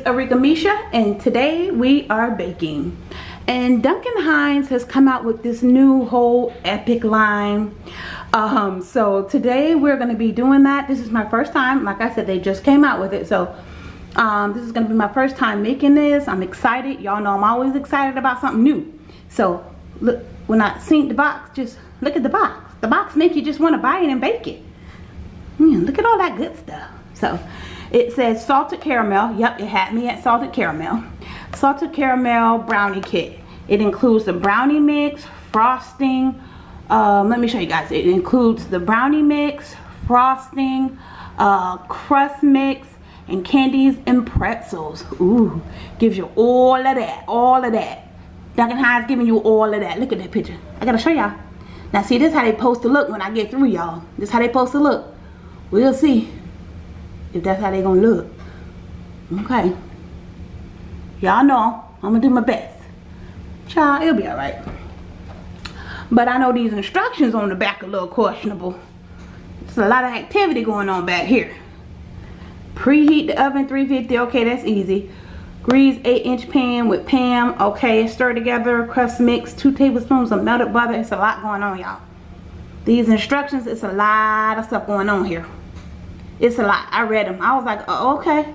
Is Arika Misha and today we are baking. And Duncan Hines has come out with this new whole epic line. Um, so today we're going to be doing that. This is my first time. Like I said, they just came out with it. So um, this is going to be my first time making this. I'm excited. Y'all know I'm always excited about something new. So look, when I seen the box, just look at the box. The box make you just want to buy it and bake it. Mm, look at all that good stuff. So it says salted caramel. Yep, it had me at salted caramel. Salted caramel brownie kit. It includes the brownie mix, frosting. Um, let me show you guys. It includes the brownie mix, frosting, uh, crust mix, and candies and pretzels. Ooh, gives you all of that, all of that. Duncan Hines giving you all of that. Look at that picture. I gotta show y'all. Now see, this is how they supposed to look when I get through y'all. This is how they supposed to look. We'll see if that's how they gonna look. Okay. Y'all know I'm gonna do my best. Child, it'll be alright. But I know these instructions on the back are a little questionable. There's a lot of activity going on back here. Preheat the oven 350. Okay, that's easy. Grease 8 inch pan with Pam. Okay, stir together. Crust mix. 2 tablespoons of melted butter. It's a lot going on, y'all. These instructions, it's a lot of stuff going on here. It's a lot. I read them. I was like, oh, okay.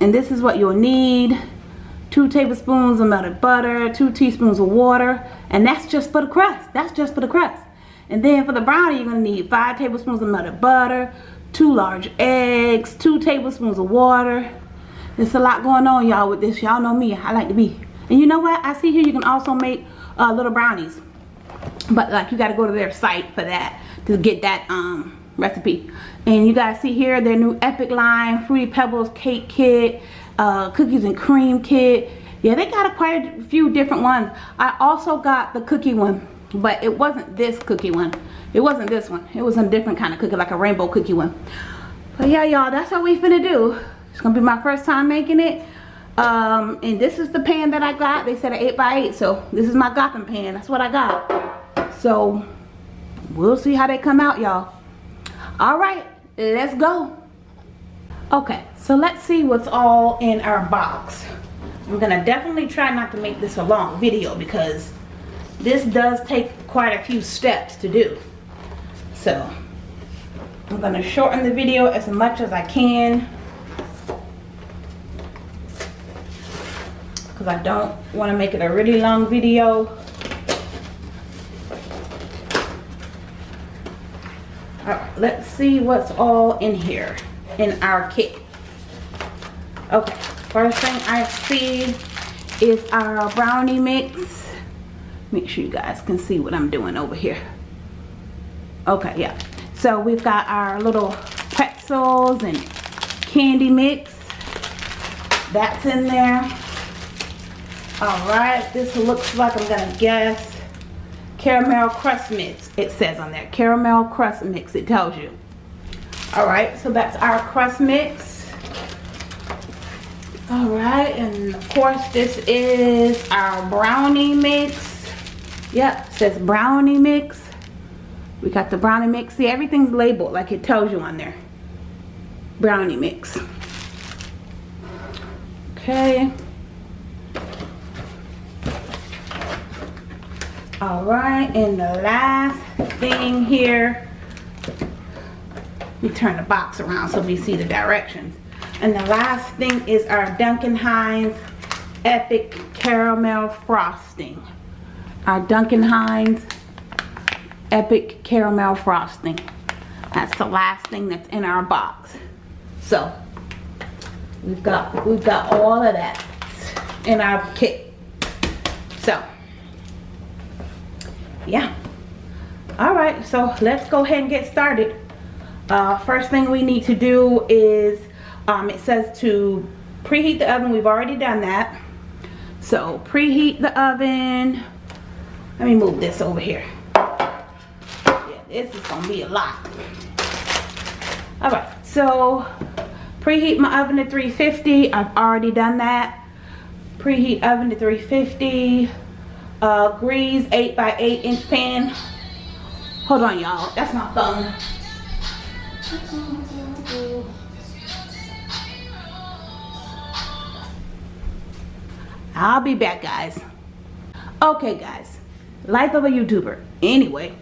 And this is what you'll need. 2 tablespoons of melted butter. 2 teaspoons of water. And that's just for the crust. That's just for the crust. And then for the brownie, you're going to need 5 tablespoons of melted butter. 2 large eggs. 2 tablespoons of water. There's a lot going on, y'all, with this. Y'all know me. I like to be. And you know what? I see here you can also make uh, little brownies. But, like, you got to go to their site for that. To get that, um recipe. And you guys see here their new epic line fruity pebbles cake kit uh, cookies and cream kit. Yeah they got a quite a few different ones. I also got the cookie one but it wasn't this cookie one. It wasn't this one. It was a different kind of cookie like a rainbow cookie one. But yeah y'all that's what we finna do. It's gonna be my first time making it. Um and this is the pan that i got. They said an 8 by 8 so this is my gotham pan. That's what i got. So we'll see how they come out y'all all right let's go. Okay so let's see what's all in our box. I'm gonna definitely try not to make this a long video because this does take quite a few steps to do. So i'm gonna shorten the video as much as i can. Because i don't want to make it a really long video let's see what's all in here in our kit. Okay, first thing I see is our brownie mix. Make sure you guys can see what I'm doing over here. Okay, yeah. So we've got our little pretzels and candy mix. That's in there. All right, this looks like I'm gonna guess caramel crust mix it says on there. Caramel crust mix it tells you. All right so that's our crust mix. All right and of course this is our brownie mix. Yep says brownie mix. We got the brownie mix. See everything's labeled like it tells you on there. Brownie mix. Okay all right and the last thing here we turn the box around so we see the directions. And the last thing is our Duncan Hines epic caramel frosting. Our Duncan Hines epic caramel frosting. That's the last thing that's in our box. So we've got we've got all of that in our kit. So yeah. All right so let's go ahead and get started. Uh, first thing we need to do is um, it says to preheat the oven. We've already done that. So preheat the oven. Let me move this over here. Yeah this is gonna be a lot. All right so preheat my oven to 350 I've already done that. Preheat oven to 350 uh, Grease 8 by 8 inch pan. Hold on, y'all. That's my phone. I'll be back, guys. Okay, guys. Life of a YouTuber. Anyway.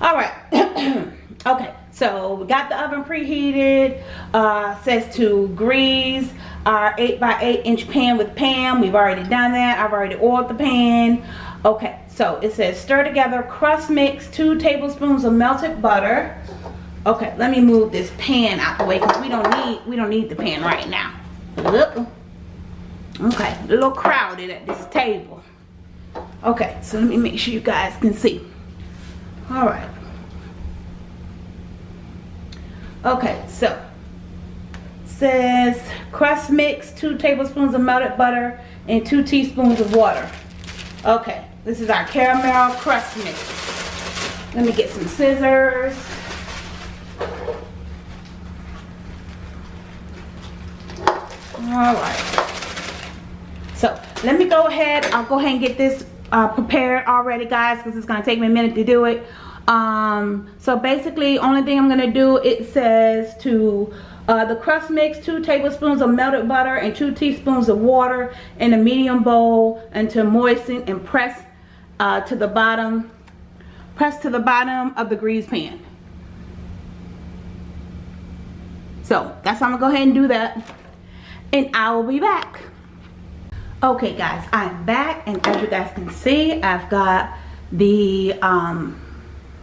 All right. okay so we got the oven preheated uh says to grease our 8 by 8 inch pan with Pam. We've already done that. I've already oiled the pan. Okay so it says stir together crust mix two tablespoons of melted butter. Okay let me move this pan out the way because we don't need we don't need the pan right now. Look. Okay a little crowded at this table. Okay so let me make sure you guys can see. All right okay so says crust mix two tablespoons of melted butter and two teaspoons of water. Okay this is our caramel crust mix. Let me get some scissors. All right. So let me go ahead i'll go ahead and get this uh, prepared already guys because it's going to take me a minute to do it um so basically only thing i'm to do it says to uh, the crust mix two tablespoons of melted butter and two teaspoons of water in a medium bowl and to moisten and press uh, to the bottom press to the bottom of the grease pan. So that's how i'm gonna go ahead and do that and i will be back. Okay guys i'm back and as you guys can see i've got the um,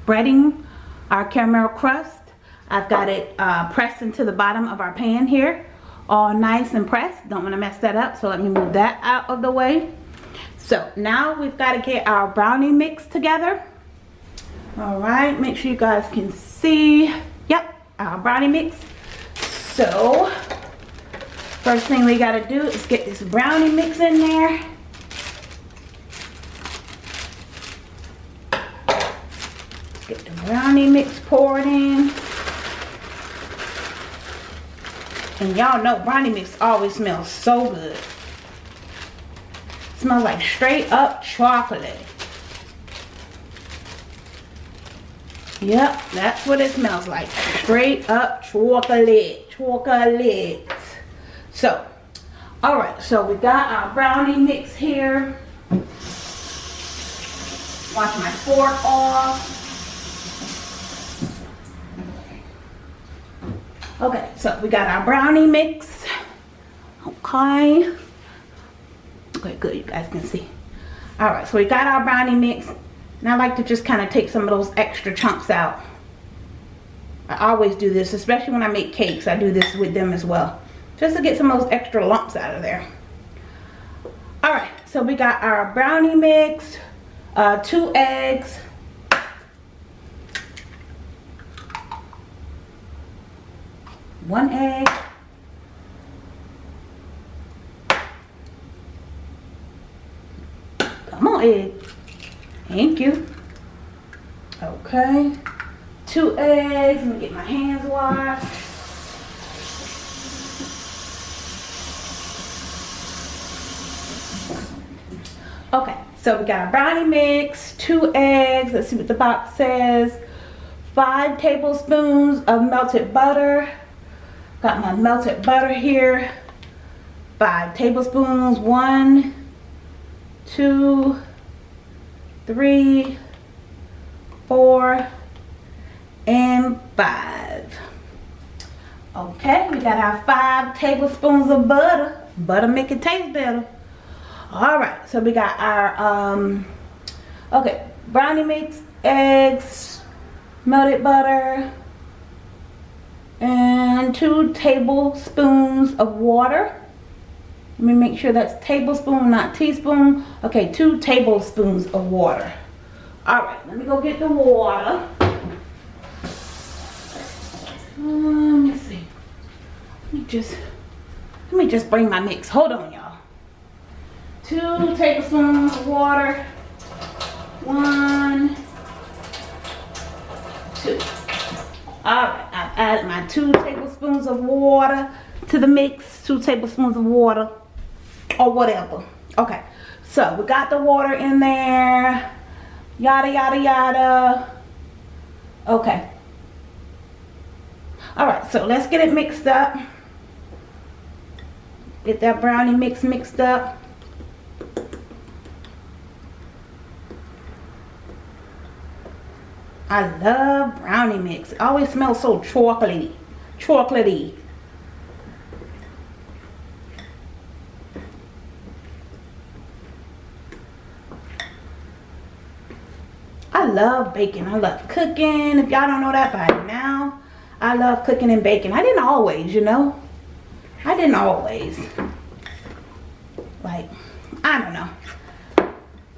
breading our caramel crust. I've got it uh, pressed into the bottom of our pan here all nice and pressed. Don't want to mess that up so let me move that out of the way. So now we've got to get our brownie mix together. All right make sure you guys can see yep our brownie mix. So First thing we gotta do is get this brownie mix in there. Get the brownie mix poured in. And y'all know brownie mix always smells so good. smells like straight up chocolate. Yep, that's what it smells like. Straight up chocolate. Chocolate. So, all right, so we got our brownie mix here. Wash my fork off. Okay, so we got our brownie mix. Okay. Okay, good, you guys can see. All right, so we got our brownie mix. And I like to just kind of take some of those extra chunks out. I always do this, especially when I make cakes. I do this with them as well just to get some of those extra lumps out of there all right so we got our brownie mix uh, two eggs one egg come on egg thank you okay two eggs let me get my hands washed Okay, so we got our brownie mix, two eggs. Let's see what the box says. Five tablespoons of melted butter. Got my melted butter here. Five tablespoons. One, two, three, four, and five. Okay, we got our five tablespoons of butter. Butter make it taste better all right so we got our um okay brownie mix eggs melted butter and two tablespoons of water. Let me make sure that's tablespoon not teaspoon. Okay two tablespoons of water. All right let me go get the water. Um, let me see. Let me just let me just bring my mix. Hold on y'all. Two tablespoons of water. One, two. All right, I've my two tablespoons of water to the mix. Two tablespoons of water or whatever. Okay, so we got the water in there. Yada, yada, yada. Okay. All right, so let's get it mixed up. Get that brownie mix mixed up. I love brownie mix. It always smells so chocolatey. Chocolatey. I love baking. I love cooking. If y'all don't know that by now, I love cooking and baking. I didn't always, you know. I didn't always. Like, I don't know.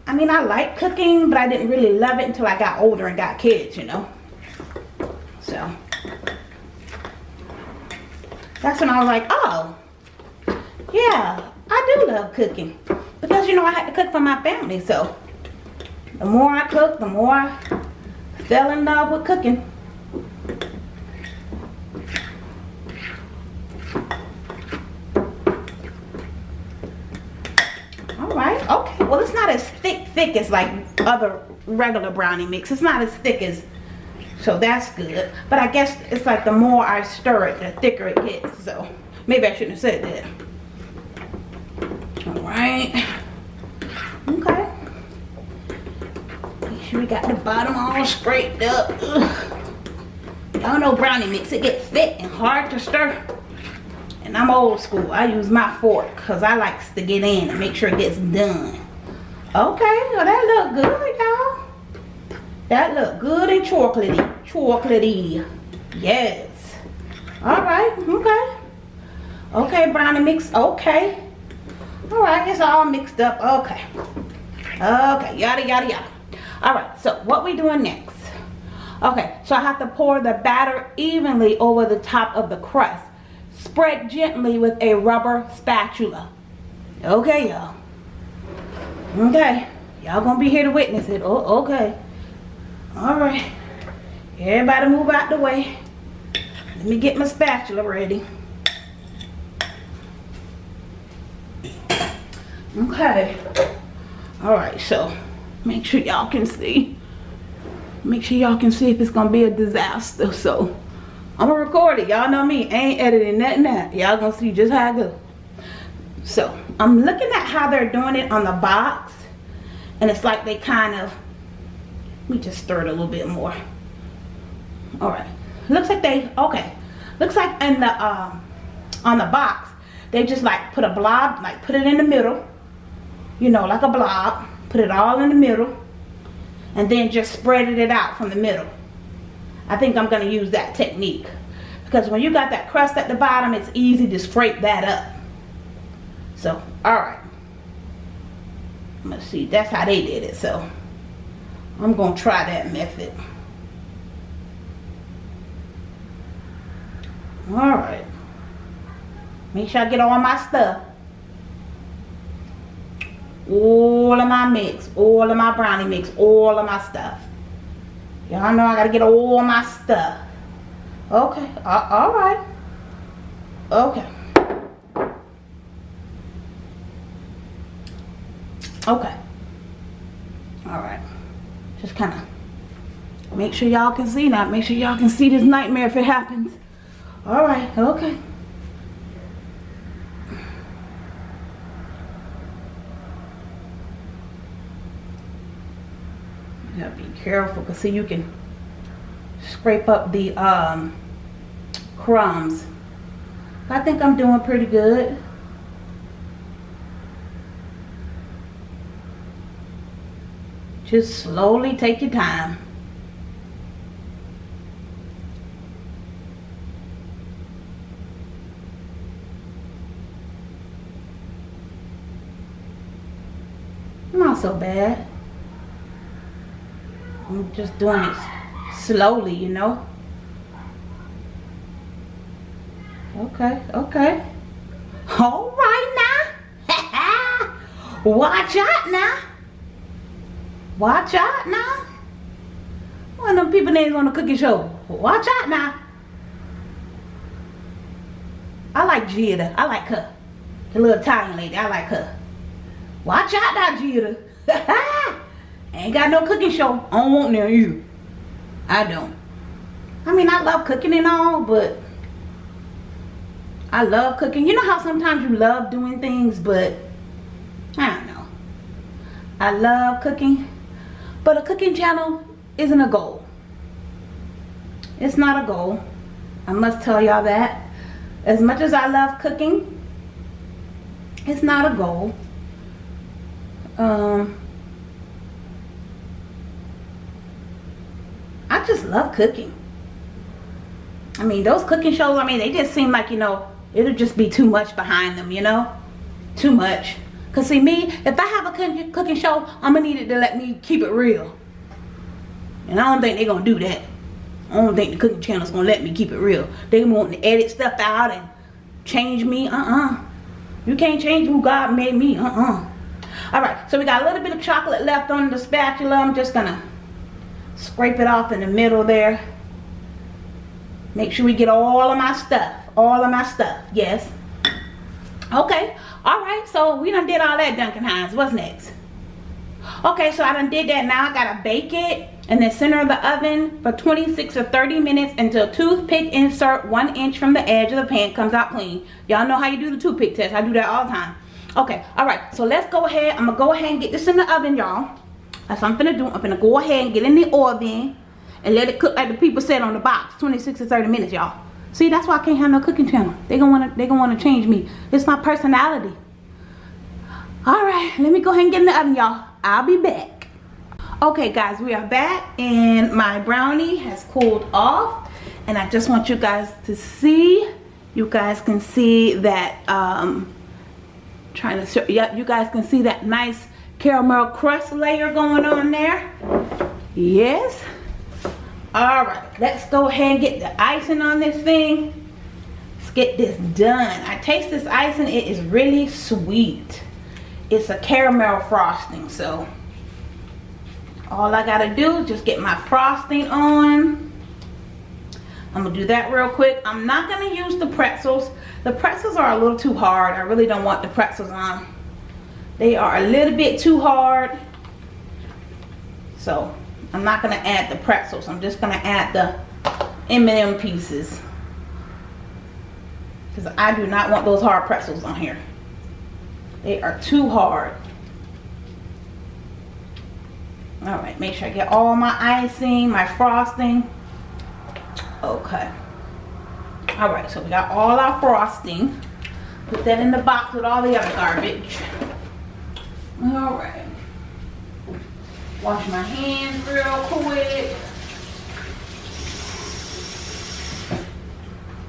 I mean, I like cooking, but I didn't really love it until I got older and got kids, you know. So, that's when I was like, oh, yeah, I do love cooking. Because, you know, I had to cook for my family, so the more I cook, the more I fell in love with cooking. Alright, okay. Well, it's not as thick, as like other regular brownie mix. It's not as thick as, so that's good. But I guess it's like the more I stir it, the thicker it gets. So maybe I shouldn't have said that. Alright. Okay Make sure we got the bottom all scraped up. Y'all know brownie mix, it gets thick and hard to stir. And I'm old school. I use my fork because I likes to get in and make sure it gets done. Okay, well that look good, y'all. That look good and chocolatey. Chocolatey. Yes. Alright, okay. Okay, brownie mix, okay. Alright, it's all mixed up. Okay. Okay, yada yada yada all right so what we doing next okay so i have to pour the batter evenly over the top of the crust spread gently with a rubber spatula okay y'all okay. Y'all gonna be here to witness it. Oh okay. All right. Everybody move out the way. Let me get my spatula ready. Okay. All right so make sure y'all can see. Make sure y'all can see if it's gonna be a disaster. So i'm gonna record it. Y'all know me. Ain't editing nothing out. Y'all gonna see just how i go. So i'm looking at how they're doing it on the box and it's like they kind of let me just stir it a little bit more. All right. Looks like they okay. Looks like in the um on the box they just like put a blob like put it in the middle you know like a blob put it all in the middle and then just spreaded it out from the middle. I think I'm going to use that technique because when you got that crust at the bottom it's easy to scrape that up so alright let's see that's how they did it so I'm going to try that method alright make sure I get all my stuff all of my mix, all of my brownie mix, all of my stuff. Y'all know I gotta get all my stuff. Okay, uh, all right. Okay. Okay. All right. Just kind of make sure y'all can see now. Make sure y'all can see this nightmare if it happens. All right. Okay. Yeah, be careful because see you can scrape up the um, crumbs. I think I'm doing pretty good. Just slowly take your time. Not so bad. I'm just doing it slowly, you know. Okay, okay. All right now. Watch out now. Watch out now. One of them people names on the cooking show. Watch out now. I like Giada. I like her. The little Italian lady. I like her. Watch out now, Giada. ain't got no cooking show. I don't want no you. I don't. I mean, I love cooking and all, but I love cooking. You know how sometimes you love doing things, but I don't know. I love cooking, but a cooking channel isn't a goal. It's not a goal. I must tell y'all that. As much as I love cooking, it's not a goal. Um, I just love cooking. I mean, those cooking shows, I mean, they just seem like, you know, it'll just be too much behind them, you know? Too much. Because see, me, if I have a cooking show, I'm going to need it to let me keep it real. And I don't think they're going to do that. I don't think the cooking channel's going to let me keep it real. They want to edit stuff out and change me. Uh-uh. You can't change who God made me. Uh-uh. Alright, so we got a little bit of chocolate left on the spatula. I'm just going to scrape it off in the middle there. Make sure we get all of my stuff. All of my stuff. Yes. Okay. Alright, so we done did all that Duncan Hines. What's next? Okay, so I done did that. Now I gotta bake it in the center of the oven for 26 or 30 minutes until toothpick insert one inch from the edge of the pan comes out clean. Y'all know how you do the toothpick test. I do that all the time. Okay, alright. So let's go ahead. I'm gonna go ahead and get this in the oven, y'all. That's what I'm gonna do. I'm gonna go ahead and get in the oven and let it cook like the people said on the box. 26 to 30 minutes, y'all. See, that's why I can't have no cooking channel. They gonna wanna they gonna wanna change me. It's my personality. Alright, let me go ahead and get in the oven, y'all. I'll be back. Okay guys, we are back and my brownie has cooled off. And I just want you guys to see. You guys can see that um trying to yeah, you guys can see that nice caramel crust layer going on there. Yes all right let's go ahead and get the icing on this thing. Let's get this done. I taste this icing it is really sweet. It's a caramel frosting so all i gotta do is just get my frosting on. I'm gonna do that real quick. I'm not gonna use the pretzels. The pretzels are a little too hard. I really don't want the pretzels on. They are a little bit too hard. So I'm not going to add the pretzels. I'm just going to add the M&M pieces. Because I do not want those hard pretzels on here. They are too hard. Alright, make sure I get all my icing, my frosting. Okay. Alright, so we got all our frosting. Put that in the box with all the other garbage. Alright. Wash my hands real quick.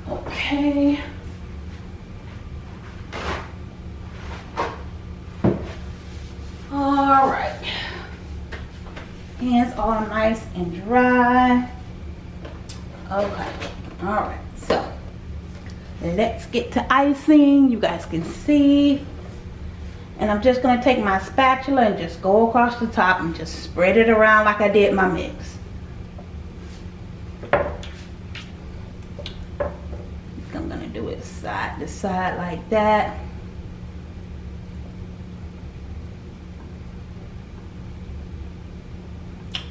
Okay. All right. Hands all nice and dry. Okay. All right. So let's get to icing. You guys can see and I'm just going to take my spatula and just go across the top and just spread it around like I did my mix. I'm going to do it side to side like that.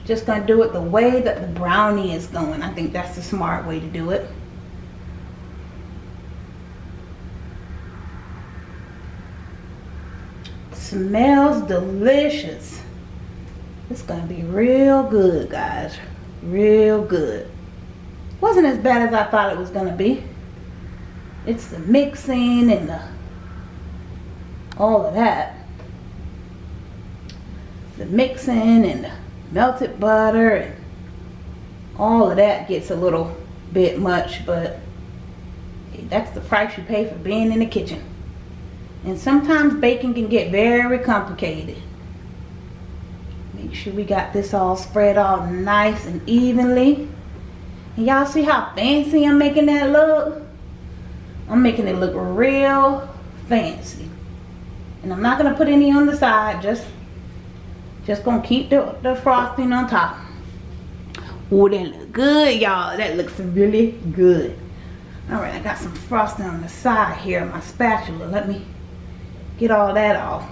Just going to do it the way that the brownie is going. I think that's the smart way to do it. Smells delicious. It's gonna be real good guys. Real good. Wasn't as bad as I thought it was gonna be. It's the mixing and the all of that. The mixing and the melted butter and all of that gets a little bit much but that's the price you pay for being in the kitchen and sometimes baking can get very complicated. Make sure we got this all spread all nice and evenly. And y'all see how fancy I'm making that look? I'm making it look real fancy. And I'm not going to put any on the side. Just, just going to keep the, the frosting on top. Oh, that look good, y'all. That looks really good. All right, I got some frosting on the side here, my spatula. Let me get all that off.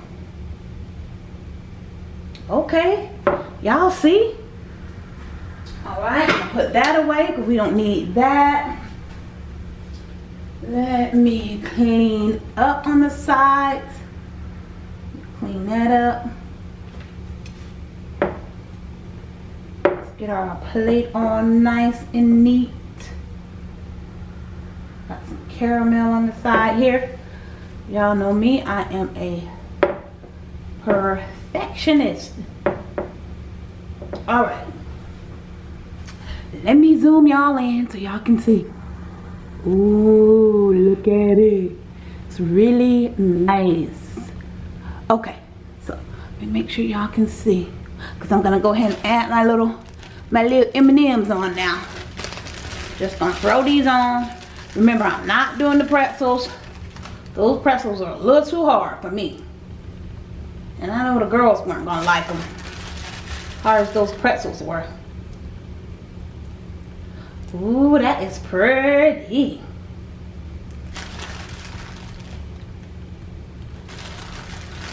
Okay y'all see? All right put that away because we don't need that. Let me clean up on the sides. Clean that up. Get our plate all nice and neat. Got some caramel on the side here. Y'all know me, I am a perfectionist. Alright. Let me zoom y'all in so y'all can see. Ooh, look at it. It's really nice. Okay, so let me make sure y'all can see. Cause I'm gonna go ahead and add my little my little M&Ms on now. Just gonna throw these on. Remember, I'm not doing the pretzels. Those pretzels are a little too hard for me. And I know the girls weren't gonna like them. Hard as those pretzels were. Ooh, that is pretty.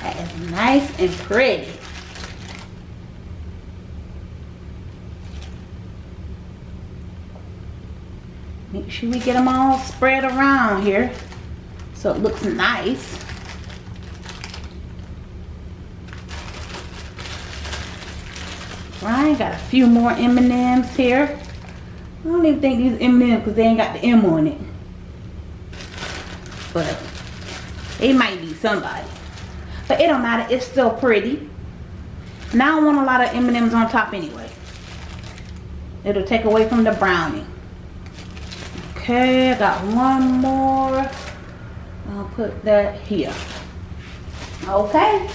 That is nice and pretty. Make sure we get them all spread around here so it looks nice. Right, got a few more M&Ms here. I don't even think these M&Ms because they ain't got the M on it. But it might be somebody. But it don't matter. It's still pretty. Now I want a lot of M&Ms on top anyway. It'll take away from the brownie. Okay, I got one more. I'll put that here. Okay.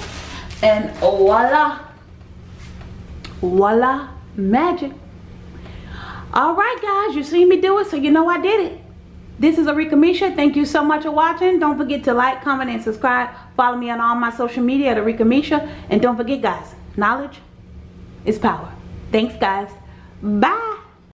And voila. Voila. Magic. Alright guys, you see me do it, so you know I did it. This is Arika Misha. Thank you so much for watching. Don't forget to like, comment, and subscribe. Follow me on all my social media at Arika Misha. And don't forget guys, knowledge is power. Thanks guys. Bye.